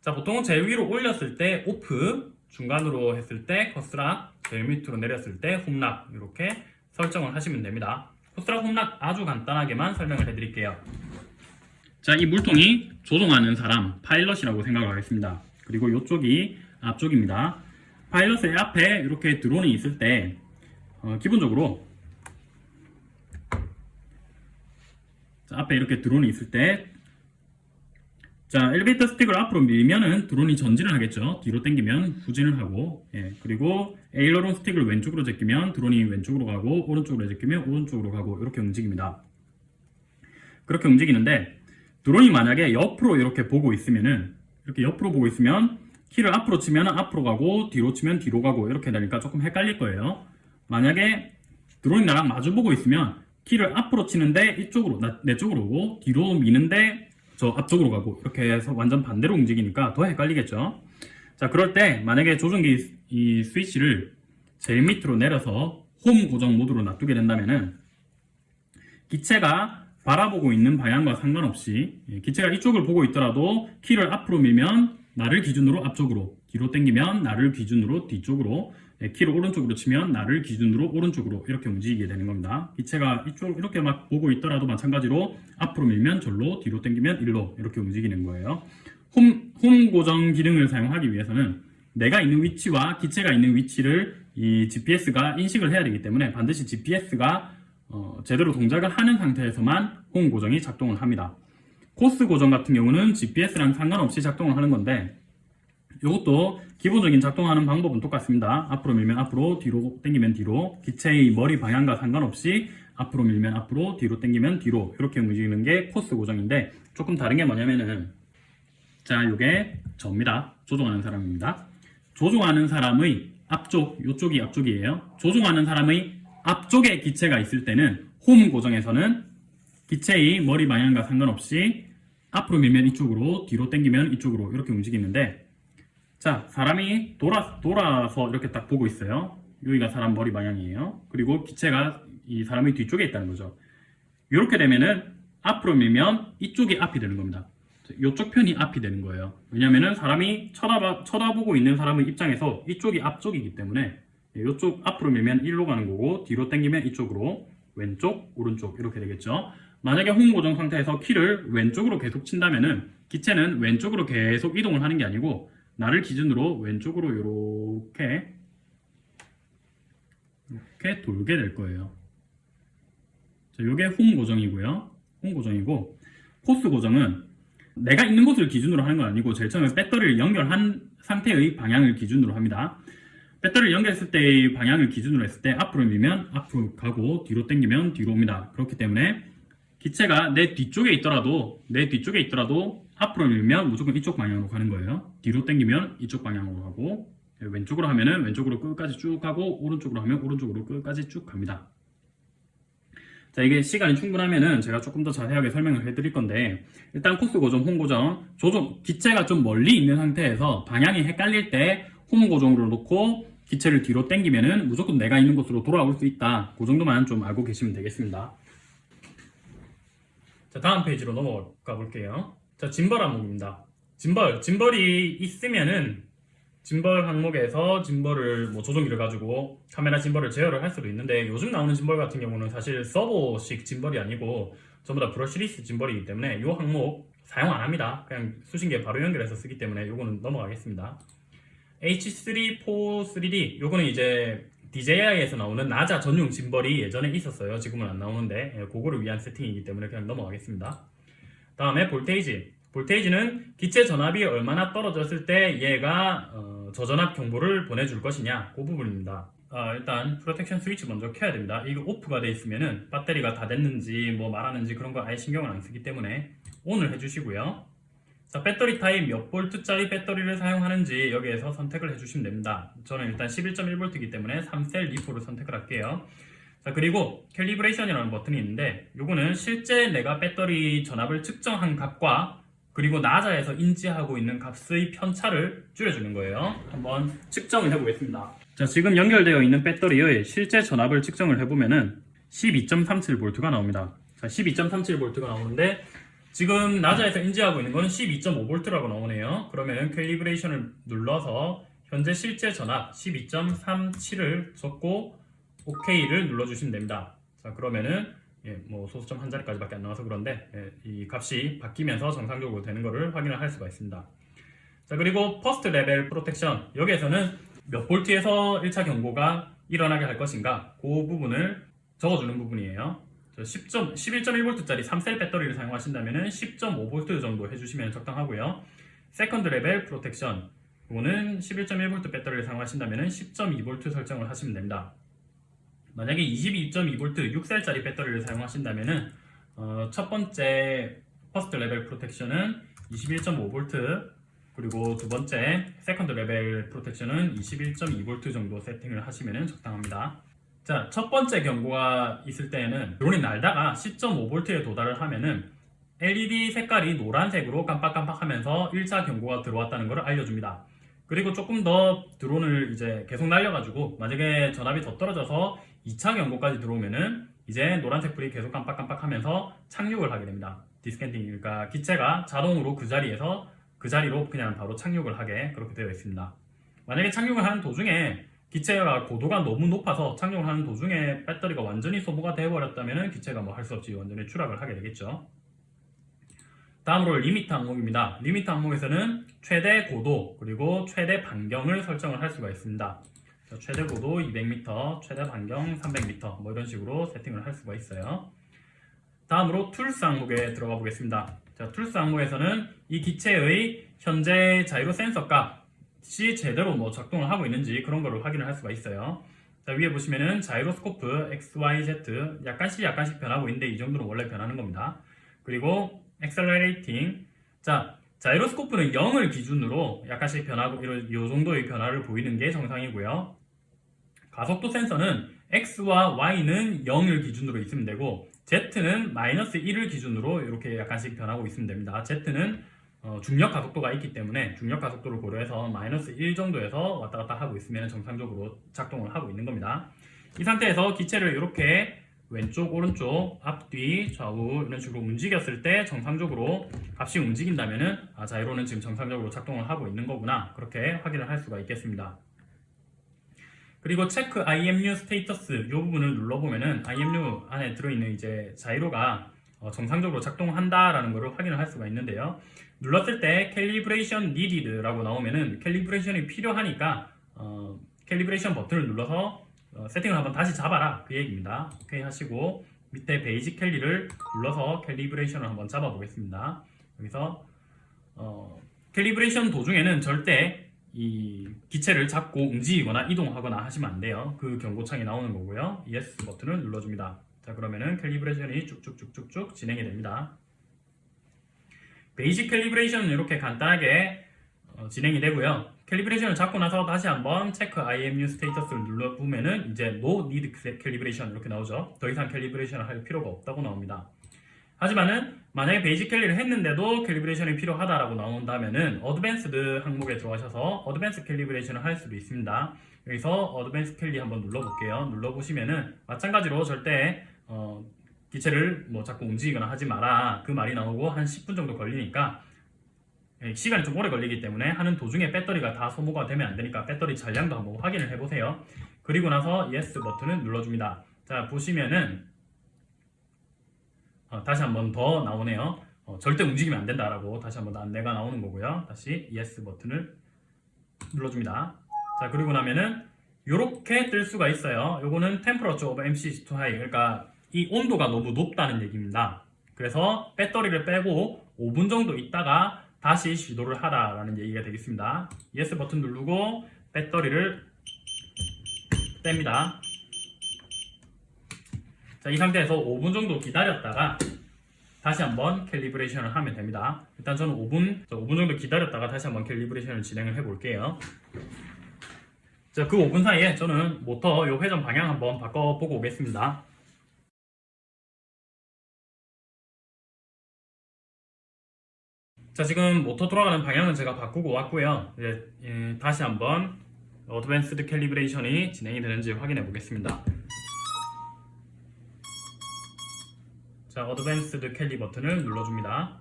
자 보통은 제일 위로 올렸을 때 오프, 중간으로 했을 때 course lock, 제일 밑으로 내렸을 때 home lock 이렇게 설정을 하시면 됩니다. course lock home lock 아주 간단하게만 설명을 해드릴게요. 자, 이 물통이 조종하는 사람, 파일럿이라고 생각을 하겠습니다. 그리고 이쪽이 앞쪽입니다. 파일럿의 앞에 이렇게 드론이 있을 때, 어, 기본적으로, 자, 앞에 이렇게 드론이 있을 때, 자, 엘리베이터 스틱을 앞으로 밀면은 드론이 전진을 하겠죠. 뒤로 당기면 후진을 하고, 예, 그리고 에일러론 스틱을 왼쪽으로 제끼면 드론이 왼쪽으로 가고, 오른쪽으로 제끼면 오른쪽으로 가고, 이렇게 움직입니다. 그렇게 움직이는데, 드론이 만약에 옆으로 이렇게 보고 있으면은 이렇게 옆으로 보고 있으면 키를 앞으로 치면 앞으로 가고 뒤로 치면 뒤로 가고 이렇게 되니까 조금 헷갈릴 거예요. 만약에 드론이 나랑 마주 보고 있으면 키를 앞으로 치는데 이쪽으로 나, 내 쪽으로 오고 뒤로 미는데 저 앞쪽으로 가고 이렇게 해서 완전 반대로 움직이니까 더 헷갈리겠죠. 자 그럴 때 만약에 조종기 이 스위치를 제일 밑으로 내려서 홈 고정 모드로 놔두게 된다면은 기체가 바라보고 있는 방향과 상관없이 예, 기체가 이쪽을 보고 있더라도 키를 앞으로 밀면 나를 기준으로 앞쪽으로 뒤로 당기면 나를 기준으로 뒤쪽으로 예, 키를 오른쪽으로 치면 나를 기준으로 오른쪽으로 이렇게 움직이게 되는 겁니다 기체가 이쪽 이렇게 막 보고 있더라도 마찬가지로 앞으로 밀면 절로 뒤로 당기면 일로 이렇게 움직이는 거예요 홈, 홈 고정 기능을 사용하기 위해서는 내가 있는 위치와 기체가 있는 위치를 이 GPS가 인식을 해야 되기 때문에 반드시 GPS가 어, 제대로 동작을 하는 상태에서만 홈 고정이 작동을 합니다. 코스 고정 같은 경우는 GPS랑 상관없이 작동을 하는 건데 이것도 기본적인 작동하는 방법은 똑같습니다. 앞으로 밀면 앞으로, 뒤로 당기면 뒤로 기체의 머리 방향과 상관없이 앞으로 밀면 앞으로, 뒤로 당기면 뒤로 이렇게 움직이는 게 코스 고정인데 조금 다른 게 뭐냐면은 자, 이게 접니다. 조종하는 사람입니다. 조종하는 사람의 앞쪽, 이쪽이 앞쪽이에요. 조종하는 사람의 앞쪽에 기체가 있을 때는 홈 고정에서는 기체의 머리 방향과 상관없이 앞으로 밀면 이쪽으로 뒤로 당기면 이쪽으로 이렇게 움직이는데 자 사람이 돌아, 돌아서 이렇게 딱 보고 있어요. 여기가 사람 머리 방향이에요. 그리고 기체가 이 사람의 뒤쪽에 있다는 거죠. 이렇게 되면은 앞으로 밀면 이쪽이 앞이 되는 겁니다. 이쪽 편이 앞이 되는 거예요. 왜냐면은 사람이 쳐다봐, 쳐다보고 있는 사람의 입장에서 이쪽이 앞쪽이기 때문에 이쪽 앞으로 밀면 1로 가는 거고 뒤로 당기면 이쪽으로 왼쪽 오른쪽 이렇게 되겠죠. 만약에 홈 고정 상태에서 키를 왼쪽으로 계속 친다면은 기체는 왼쪽으로 계속 이동을 하는 게 아니고 나를 기준으로 왼쪽으로 이렇게 이렇게 돌게 될 거예요. 자, 이게 홈 고정이고요. 홈 고정이고 코스 고정은 내가 있는 곳을 기준으로 하는 건 아니고 제일 처음에 배터리를 연결한 상태의 방향을 기준으로 합니다. 배터리를 연결했을 때의 방향을 기준으로 했을 때 앞으로 밀면 앞으로 가고 뒤로 당기면 뒤로 옵니다. 그렇기 때문에 기체가 내 뒤쪽에 있더라도 내 뒤쪽에 있더라도 앞으로 밀면 무조건 이쪽 방향으로 가는 거예요. 뒤로 당기면 이쪽 방향으로 가고 왼쪽으로 하면은 왼쪽으로 끝까지 쭉 가고 오른쪽으로 하면 오른쪽으로 끝까지 쭉 갑니다. 자 이게 시간이 충분하면은 제가 조금 더 자세하게 설명을 해드릴 건데 일단 코스 고정, 홈 고정 조종 기체가 좀 멀리 있는 상태에서 방향이 헷갈릴 때 홈 고정으로 놓고 기체를 뒤로 당기면은 무조건 내가 있는 곳으로 돌아올 수 있다. 그 정도만 좀 알고 계시면 되겠습니다. 자, 다음 페이지로 넘어가 볼게요. 자, 짐벌 항목입니다. 짐벌, 짐벌이 있으면은 짐벌 항목에서 짐벌을 뭐 조종기를 가지고 카메라 짐벌을 제어를 할 수도 있는데 요즘 나오는 짐벌 같은 경우는 사실 servo식 짐벌이 아니고 전부 다 brushless 짐벌이기 때문에 이 항목 사용 안 합니다. 그냥 수신기에 바로 연결해서 쓰기 때문에 요거는 넘어가겠습니다. H343D 요거는 이제 DJI에서 나오는 Naza 전용 짐벌이 예전에 있었어요 지금은 안 나오는데 예, 그거를 위한 세팅이기 때문에 그냥 넘어가겠습니다 다음에 voltage voltage는 기체 전압이 얼마나 떨어졌을 때 얘가 어, 저전압 경보를 보내줄 것이냐 그 부분입니다 아, 일단 protection 스위치 먼저 켜야 됩니다 이거 off가 돼 있으면은 배터리가 다 됐는지 뭐 말하는지 그런 거 아예 신경을 안 쓰기 때문에 ON을 해주시고요 자, 배터리 타입 몇 볼트짜리 배터리를 사용하는지 여기에서 선택을 해주시면 됩니다. 저는 일단 11.1V이기 때문에 3셀 LiPo를 선택을 할게요. 자, 그리고 calibration이라는 버튼이 있는데 요거는 실제 내가 배터리 전압을 측정한 값과 그리고 NAZA에서 인지하고 있는 값의 편차를 줄여주는 거예요. 한번 측정을 해보겠습니다. 자, 지금 연결되어 있는 배터리의 실제 전압을 측정을 해보면 은 12.37V가 나옵니다. 자, 12.37V가 나오는데 지금 NAZA에서 인지하고 있는 거는 12.5V라고 나오네요. 그러면 calibration을 눌러서 현재 실제 전압 12.37을 적고 OK를 눌러주시면 됩니다. 자, 그러면은 예, 뭐 소수점 한 자리까지 밖에 안 나와서 그런데 예, 이 값이 바뀌면서 정상적으로 되는 것을 확인을 할 수가 있습니다. 자, 그리고 first level protection 여기에서는 몇 볼트에서 1차 경고가 일어나게 할 것인가 그 부분을 적어주는 부분이에요. 10점, 11.1V짜리 3셀 배터리를 사용하신다면 10.5V 정도 해주시면 적당하고요. second level protection 이거는 11.1V 배터리를 사용하신다면 10.2V 설정을 하시면 됩니다. 만약에 22.2V 6셀짜리 배터리를 사용하신다면 어, 첫 번째 first level protection은 21.5V 그리고 두 번째 second level protection은 21.2V 정도 세팅을 하시면 적당합니다. 자, 첫 번째 경고가 있을 때에는 드론이 날다가 10.5V에 도달을 하면은 LED 색깔이 노란색으로 깜빡깜빡하면서 1차 경고가 들어왔다는 것을 알려줍니다. 그리고 조금 더 드론을 이제 계속 날려가지고 만약에 전압이 더 떨어져서 2차 경고까지 들어오면은 이제 노란색 불이 계속 깜빡깜빡하면서 착륙을 하게 됩니다. descending 그러니까 기체가 자동으로 그 자리에서 그 자리로 그냥 바로 착륙을 하게 그렇게 되어 있습니다. 만약에 착륙을 하는 도중에 기체가 고도가 너무 높아서 착륙을 하는 도중에 배터리가 완전히 소모가 되어버렸다면 기체가 뭐 할 수 없이 완전히 추락을 하게 되겠죠. 다음으로 limit 항목입니다. limit 항목에서는 최대 고도 그리고 최대 반경을 설정을 할 수가 있습니다. 최대 고도 200m, 최대 반경 300m 뭐 이런 식으로 세팅을 할 수가 있어요. 다음으로 tools 항목에 들어가 보겠습니다. 자, tools 항목에서는 이 기체의 현재 자이로 센서 값이 제대로 뭐 작동을 하고 있는지 그런 거를 확인을 할 수가 있어요. 자, 위에 보시면은 자이로스코프 X, Y, Z 약간씩 약간씩 변하고 있는데 이 정도는 원래 변하는 겁니다. 그리고 accelerating 자, 자이로스코프는 0을 기준으로 약간씩 변하고 이런 이 정도의 변화를 보이는 게 정상이고요. 가속도 센서는 X와 Y는 0을 기준으로 있으면 되고 Z는 마이너스 1을 기준으로 이렇게 약간씩 변하고 있으면 됩니다. Z는 어, 중력 가속도가 있기 때문에 중력 가속도를 고려해서 마이너스 1 정도에서 왔다 갔다 하고 있으면 정상적으로 작동을 하고 있는 겁니다. 이 상태에서 기체를 이렇게 왼쪽, 오른쪽, 앞뒤, 좌우 이런 식으로 움직였을 때 정상적으로 값이 움직인다면 은 아, 자이로는 지금 정상적으로 작동을 하고 있는 거구나 그렇게 확인을 할 수가 있겠습니다. 그리고 check IMU status 이 부분을 눌러보면은 IMU 안에 들어있는 이제 자이로가 어, 정상적으로 작동한다라는 것을 확인을 할 수가 있는데요. 눌렀을 때 calibration needed라고 나오면은 calibration이 필요하니까 어, calibration 버튼을 눌러서 어, 세팅을 한번 다시 잡아라 그 얘기입니다. 오케이 하시고 밑에 basic cali를 눌러서 calibration을 한번 잡아 보겠습니다. 여기서 어, calibration 도중에는 절대 이 기체를 잡고 움직이거나 이동하거나 하시면 안 돼요. 그 경고창이 나오는 거고요. Yes 버튼을 눌러줍니다. 자 그러면은 calibration이 쭉쭉쭉쭉쭉 진행이 됩니다. basic calibration은 이렇게 간단하게 어, 진행이 되고요. calibration을 잡고 나서 다시 한번 check IMU status를 눌러보면은 이제 No Need Calibration 이렇게 나오죠. 더 이상 calibration을 할 필요가 없다고 나옵니다. 하지만은 만약에 basic cali를 했는데도 calibration이 필요하다라고 나온다면은 advanced 항목에 들어가셔서 advanced calibration을 할 수도 있습니다. 여기서 advanced cali 한번 눌러볼게요. 눌러보시면은 마찬가지로 절대 어, 기체를 뭐 잡고 움직이거나 하지 마라 그 말이 나오고 한 10분 정도 걸리니까 예, 시간이 좀 오래 걸리기 때문에 하는 도중에 배터리가 다 소모가 되면 안 되니까 배터리 잔량도 한번 확인을 해보세요. 그리고 나서 Yes 버튼을 눌러줍니다. 자 보시면은 어, 다시 한 번 더 나오네요. 어, 절대 움직이면 안 된다라고 다시 한번 안내가 나오는 거고요. 다시 Yes 버튼을 눌러줍니다. 자 그리고 나면은 이렇게 뜰 수가 있어요. 요거는 Temperature of MC too high 그러니까 이 온도가 너무 높다는 얘기입니다. 그래서 배터리를 빼고 5분 정도 있다가 다시 시도를 하라라는 얘기가 되겠습니다. Yes 버튼 누르고 배터리를 뺍니다. 자, 이 상태에서 5분 정도 기다렸다가 다시 한번 calibration을 하면 됩니다. 일단 저는 5분, 5분 정도 기다렸다가 다시 한번 calibration을 진행을 해볼게요. 자, 그 5분 사이에 저는 모터 요 회전 방향 한번 바꿔보고 오겠습니다. 자, 지금 모터 돌아가는 방향은 제가 바꾸고 왔고요. 이제 예, 다시 한번 advanced calibration이 진행이 되는지 확인해 보겠습니다. 자, advanced cali 버튼을 눌러줍니다.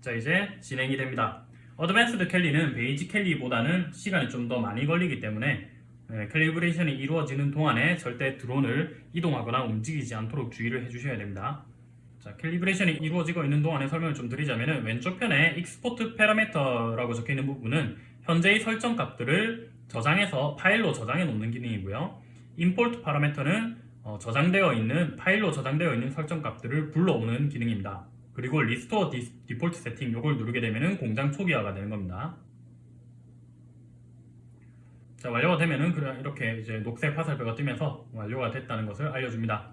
자, 이제 진행이 됩니다. advanced cali는 basic cali보다는 시간이 좀 더 많이 걸리기 때문에 예, calibration이 이루어지는 동안에 절대 드론을 이동하거나 움직이지 않도록 주의를 해주셔야 됩니다. 자, calibration이 이루어지고 있는 동안에 설명을 좀 드리자면 왼쪽 편에 export parameter라고 적혀 있는 부분은 현재의 설정 값들을 저장해서 파일로 저장해 놓는 기능이고요. import parameter는 어, 저장되어 있는 파일로 저장되어 있는 설정 값들을 불러오는 기능입니다. 그리고 restore de, default setting 이걸 누르게 되면 공장 초기화가 되는 겁니다. 자 완료가 되면은 이렇게 이제 녹색 화살표가 뜨면서 완료가 됐다는 것을 알려줍니다.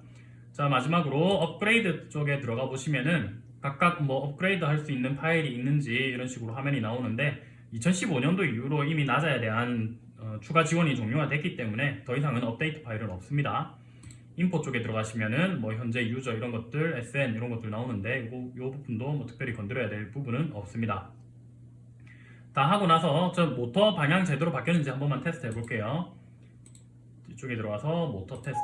자 마지막으로 업그레이드 쪽에 들어가 보시면은 각각 뭐 업그레이드 할 수 있는 파일이 있는지 이런 식으로 화면이 나오는데 2015년도 이후로 이미 NAZA에 대한 어, 추가 지원이 종료가 됐기 때문에 더 이상은 업데이트 파일은 없습니다. info 쪽에 들어가시면은 뭐 현재 user 이런 것들, SN 이런 것들 나오는데 요, 요 부분도 뭐 특별히 건드려야 될 부분은 없습니다. 다 하고 나서 저 모터 방향 제대로 바뀌었는지 한 번만 테스트 해볼게요. 이쪽에 들어가서 모터 테스트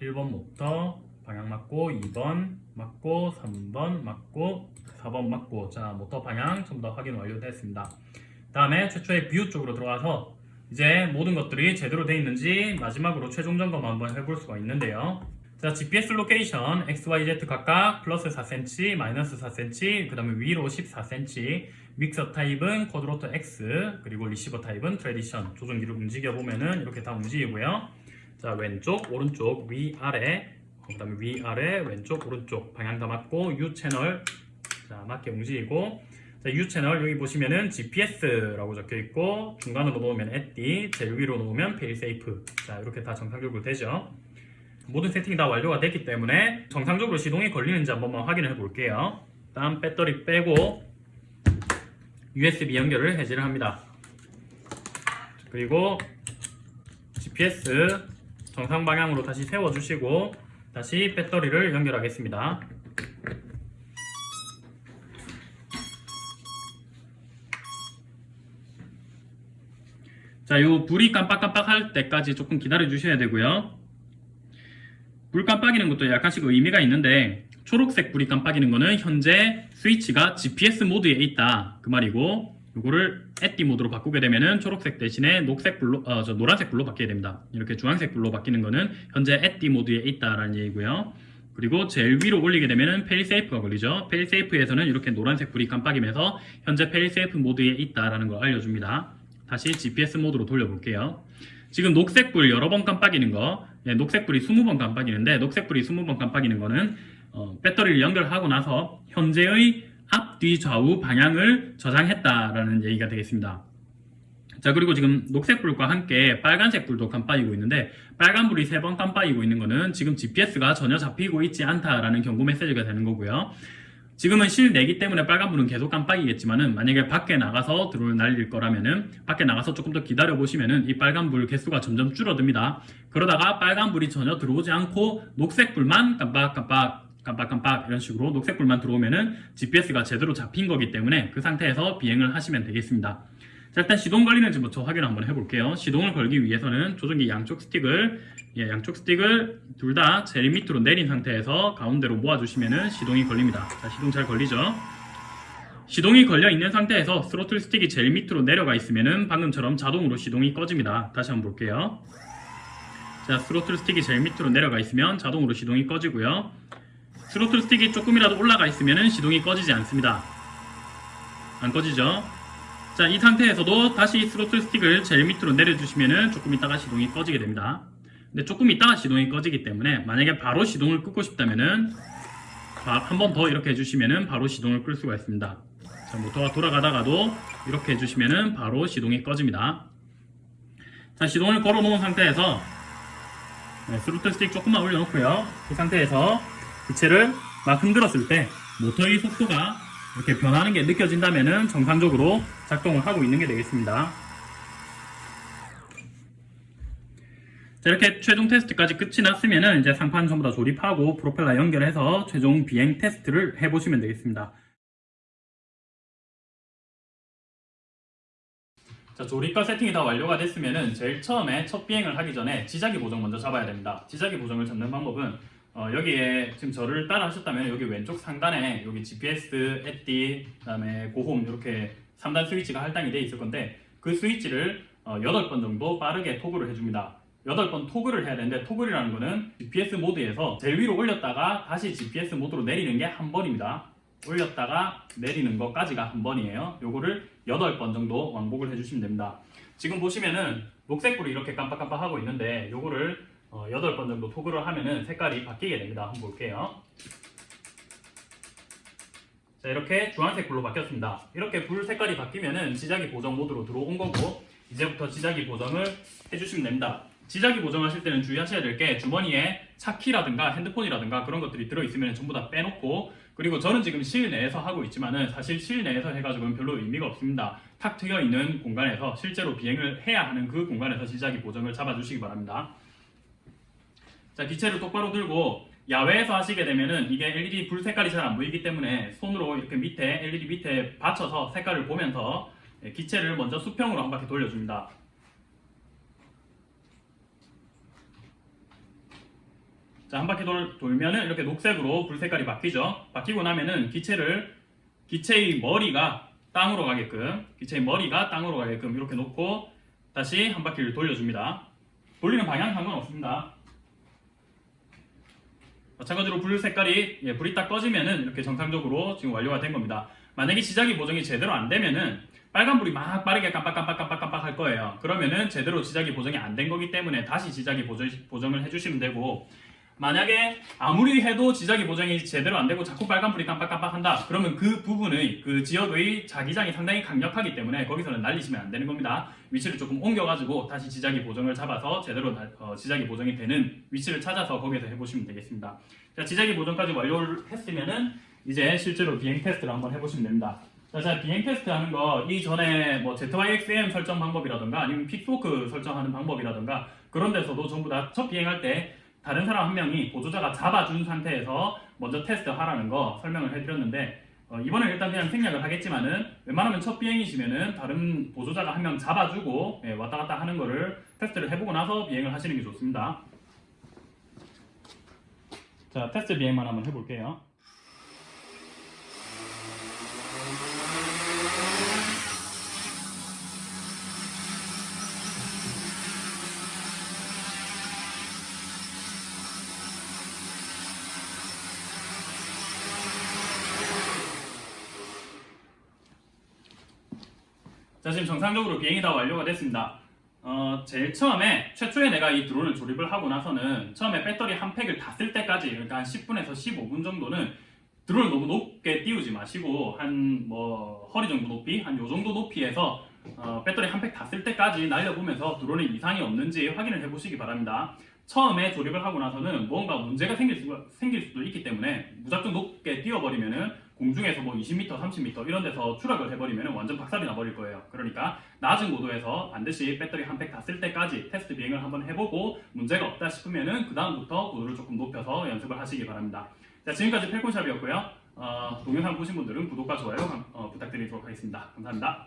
1번 모터 방향 맞고 2번 맞고 3번 맞고 4번 맞고 자 모터 방향 전부 다 확인 완료됐습니다. 다음에 최초의 view 쪽으로 들어가서 이제 모든 것들이 제대로 되어 있는지 마지막으로 최종 점검 한번 해볼 수가 있는데요. 자, GPS location XYZ 각각 플러스 4cm, 마이너스 4cm, 그 다음에 위로 14cm, 믹서 타입은 쿼드로터 X, 그리고 receiver type은 tradition. 조종기를 움직여 보면은 이렇게 다 움직이고요. 자, 왼쪽, 오른쪽, 위, 아래, 그 다음에 위, 아래, 왼쪽, 오른쪽 방향 다 맞고 U 채널 자, 맞게 움직이고 자, U 채널 여기 보시면은 GPS라고 적혀 있고 중간으로 놓으면 ATTI, 제일 위로 놓으면 failsafe. 자, 이렇게 다 정상적으로 되죠. 모든 세팅이 다 완료가 됐기 때문에 정상적으로 시동이 걸리는지 한 번만 확인해 볼게요. 다음 배터리 빼고 USB 연결을 해제를 합니다. 그리고 GPS 정상 방향으로 다시 세워 주시고 다시 배터리를 연결하겠습니다. 자, 요 불이 깜빡깜빡 할 때까지 조금 기다려 주셔야 되고요. 불 깜빡이는 것도 약간씩 의미가 있는데 초록색 불이 깜빡이는 거는 현재 스위치가 GPS 모드에 있다 그 말이고 요거를 ATTI 모드로 바꾸게 되면은 초록색 대신에 녹색 불로 어, 저 노란색 불로 바뀌게 됩니다. 이렇게 주황색 불로 바뀌는 거는 현재 ATTI 모드에 있다라는 얘기고요. 그리고 제일 위로 올리게 되면은 failsafe가 걸리죠. failsafe에서는 이렇게 노란색 불이 깜빡이면서 현재 failsafe 모드에 있다라는 걸 알려줍니다. 다시 GPS 모드로 돌려볼게요. 지금 녹색불 여러 번 깜빡이는 거, 예, 녹색불이 20번 깜빡이는데 녹색불이 20번 깜빡이는 거는 어, 배터리를 연결하고 나서 현재의 앞 뒤 좌우 방향을 저장했다라는 얘기가 되겠습니다. 자 그리고 지금 녹색불과 함께 빨간색 불도 깜빡이고 있는데 빨간불이 세번 깜빡이고 있는 거는 지금 GPS가 전혀 잡히고 있지 않다라는 경고 메시지가 되는 거고요. 지금은 실내기 때문에 빨간불은 계속 깜빡이겠지만은 만약에 밖에 나가서 드론을 날릴 거라면은 밖에 나가서 조금 더 기다려 보시면은 이 빨간불 개수가 점점 줄어듭니다. 그러다가 빨간불이 전혀 들어오지 않고 녹색불만 깜빡깜빡 깜빡깜빡 이런 식으로 녹색불만 들어오면은 GPS가 제대로 잡힌 거기 때문에 그 상태에서 비행을 하시면 되겠습니다. 자 일단 시동 걸리는지 먼저 확인을 한번 해볼게요. 시동을 걸기 위해서는 조종기 양쪽 스틱을 예, 양쪽 스틱을 둘 다 제일 밑으로 내린 상태에서 가운데로 모아주시면은 시동이 걸립니다. 자 시동 잘 걸리죠? 시동이 걸려 있는 상태에서 스로틀 스틱이 제일 밑으로 내려가 있으면은 방금처럼 자동으로 시동이 꺼집니다. 다시 한번 볼게요. 자 스로틀 스틱이 제일 밑으로 내려가 있으면 자동으로 시동이 꺼지고요. 스로틀 스틱이 조금이라도 올라가 있으면 시동이 꺼지지 않습니다. 안 꺼지죠? 자, 이 상태에서도 다시 스로틀 스틱을 제일 밑으로 내려주시면 조금 있다가 시동이 꺼지게 됩니다. 근데 조금 있다가 시동이 꺼지기 때문에 만약에 바로 시동을 끄고 싶다면은 한번 더 이렇게 해주시면은 바로 시동을 끌 수가 있습니다. 자, 모터가 돌아가다가도 이렇게 해주시면은 바로 시동이 꺼집니다. 자, 시동을 걸어 놓은 상태에서 네, throttle stick 조금만 올려놓고요. 이 상태에서 기체를 막 흔들었을 때 모터의 속도가 이렇게 변하는 게 느껴진다면 정상적으로 작동을 하고 있는 게 되겠습니다. 자, 이렇게 최종 테스트까지 끝이 났으면 이제 상판 전부 다 조립하고 프로펠러 연결해서 최종 비행 테스트를 해보시면 되겠습니다. 자, 조립과 세팅이 다 완료가 됐으면은 제일 처음에 첫 비행을 하기 전에 지자기 보정 먼저 잡아야 됩니다. 지자기 보정을 잡는 방법은 어, 여기에 지금 저를 따라 하셨다면 여기 왼쪽 상단에 여기 GPS, 에띠, 그 다음에 고홈 이렇게 3단 스위치가 할당이 돼 있을 건데 그 스위치를 어, 8번 정도 빠르게 토글을 해줍니다. 8번 토글을 해야 되는데 토글이라는 거는 GPS 모드에서 제일 위로 올렸다가 다시 GPS 모드로 내리는 게 한 번입니다. 올렸다가 내리는 것까지가 한 번이에요. 요거를 8번 정도 왕복을 해주시면 됩니다. 지금 보시면은 녹색불이 이렇게 깜빡깜빡하고 있는데 요거를 어, 8번 정도 토글을 하면은 색깔이 바뀌게 됩니다. 한번 볼게요. 자 이렇게 주황색 불로 바뀌었습니다. 이렇게 불 색깔이 바뀌면은 지자기 보정 모드로 들어온 거고 이제부터 지자기 보정을 해주시면 됩니다. 지자기 보정하실 때는 주의하셔야 될 게 주머니에 차키라든가 핸드폰이라든가 그런 것들이 들어있으면 전부 다 빼놓고 그리고 저는 지금 실내에서 하고 있지만은 사실 실내에서 해가지고는 별로 의미가 없습니다. 탁 트여 있는 공간에서 실제로 비행을 해야 하는 그 공간에서 지자기 보정을 잡아주시기 바랍니다. 자 기체를 똑바로 들고 야외에서 하시게 되면은 이게 LED 불 색깔이 잘 안 보이기 때문에 손으로 이렇게 밑에 LED 밑에 받쳐서 색깔을 보면서 예, 기체를 먼저 수평으로 한 바퀴 돌려줍니다. 자, 한 바퀴 돌, 돌면은 이렇게 녹색으로 불 색깔이 바뀌죠. 바뀌고 나면은 기체를 기체의 머리가 땅으로 가게끔 기체의 머리가 땅으로 가게끔 이렇게 놓고 다시 한 바퀴를 돌려줍니다. 돌리는 방향 상관없습니다. 마찬가지로 불 색깔이 예, 불이 딱 꺼지면은 이렇게 정상적으로 지금 완료가 된 겁니다. 만약에 지자기 보정이 제대로 안 되면은 빨간 불이 막 빠르게 깜빡깜빡깜빡깜빡 할 거예요. 그러면은 제대로 지자기 보정이 안 된 거기 때문에 다시 지자기 보정, 보정을 해주시면 되고 만약에 아무리 해도 지자기 보정이 제대로 안 되고 자꾸 빨간불이 깜빡깜빡 한다. 그러면 그 부분의 그 지역의 자기장이 상당히 강력하기 때문에 거기서는 날리시면 안 되는 겁니다. 위치를 조금 옮겨가지고 다시 지자기 보정을 잡아서 제대로 나- 어, 지자기 보정이 되는 위치를 찾아서 거기에서 해보시면 되겠습니다. 자 지자기 보정까지 완료를 했으면은 이제 실제로 비행 테스트를 한번 해보시면 됩니다. 자, 자 비행 테스트 하는 거 이전에 뭐 ZYX-M 설정 방법이라든가 아니면 Pixhawk 설정하는 방법이라든가 그런 데서도 전부 다 첫 비행할 때 다른 사람 한 명이 보조자가 잡아준 상태에서 먼저 테스트 하라는 거 설명을 해드렸는데 어, 이번에 일단 그냥 생략을 하겠지만은 웬만하면 첫 비행이시면은 다른 보조자가 한 명 잡아주고 예, 왔다 갔다 하는 거를 테스트를 해보고 나서 비행을 하시는 게 좋습니다. 자 테스트 비행만 한번 해볼게요. 정상적으로 비행이 다 완료가 됐습니다. 어, 제일 처음에 최초에 내가 이 드론을 조립을 하고 나서는 처음에 배터리 한 팩을 다 쓸 때까지 그러니까 한 10분에서 15분 정도는 드론을 너무 높게 띄우지 마시고 한 뭐 허리 정도 높이 한 요 정도 높이에서 어, 배터리 한 팩 다 쓸 때까지 날려보면서 드론에 이상이 없는지 확인을 해보시기 바랍니다. 처음에 조립을 하고 나서는 뭔가 문제가 생길, 수, 생길 수도 있기 때문에 무작정 높게 띄워버리면은 공중에서 뭐 20m, 30m 이런 데서 추락을 해버리면 완전 박살이 나버릴 거예요. 그러니까 낮은 고도에서 반드시 배터리 한 팩 다 쓸 때까지 테스트 비행을 한번 해보고 문제가 없다 싶으면 은 그 다음부터 고도를 조금 높여서 연습을 하시기 바랍니다. 자 지금까지 펠콘샵이었고요. 어, 동영상 보신 분들은 구독과 좋아요 어, 부탁드리도록 하겠습니다. 감사합니다.